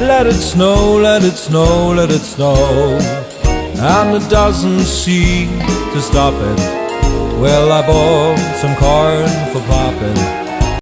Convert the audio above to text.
Let it snow, let it snow, let it snow. And it doesn't seem to stop it. Well, I bought some corn for popping